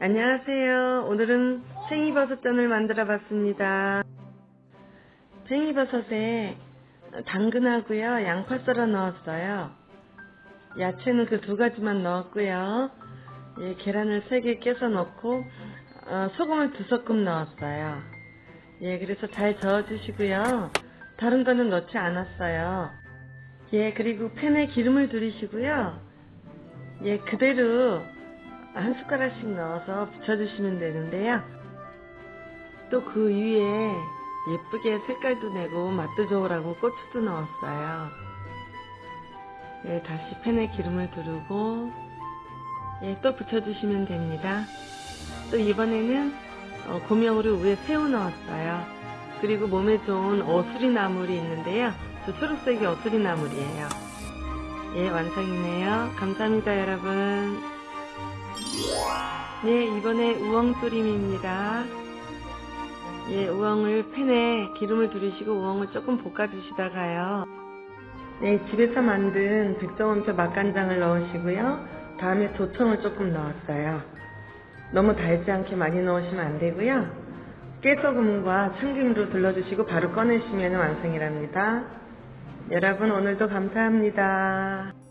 안녕하세요. 오늘은 팽이버섯전을 만들어 봤습니다. 팽이버섯에 당근하고요, 양파 썰어 넣었어요. 야채는 그 두 가지만 넣었고요. 예, 계란을 세개 깨서 넣고 어, 소금을 두 스푼 넣었어요. 예, 그래서 잘 저어주시고요. 다른 거는 넣지 않았어요. 예, 그리고 팬에 기름을 두르시고요. 예, 그대로 한 숟가락씩 넣어서 붙여주시면 되는데요. 또 그 위에 예쁘게 색깔도 내고 맛도 좋으라고 고추도 넣었어요. 예, 다시 팬에 기름을 두르고 예, 또 붙여주시면 됩니다. 또 이번에는 어, 고명으로 위에 새우 넣었어요. 그리고 몸에 좋은 어수리 나물이 있는데요. 저 초록색이 어수리 나물이에요. 예, 완성이네요. 감사합니다, 여러분. 예, 이번에 우엉 조림입니다. 예, 우엉을 팬에 기름을 두르시고 우엉을 조금 볶아주시다가요. 네, 집에서 만든 백종원표 맛간장을 넣으시고요. 다음에 조청을 조금 넣었어요. 너무 달지 않게 많이 넣으시면 안 되고요. 깨소금과 참기름으로 둘러주시고 바로 꺼내시면 완성이랍니다. 여러분 오늘도 감사합니다.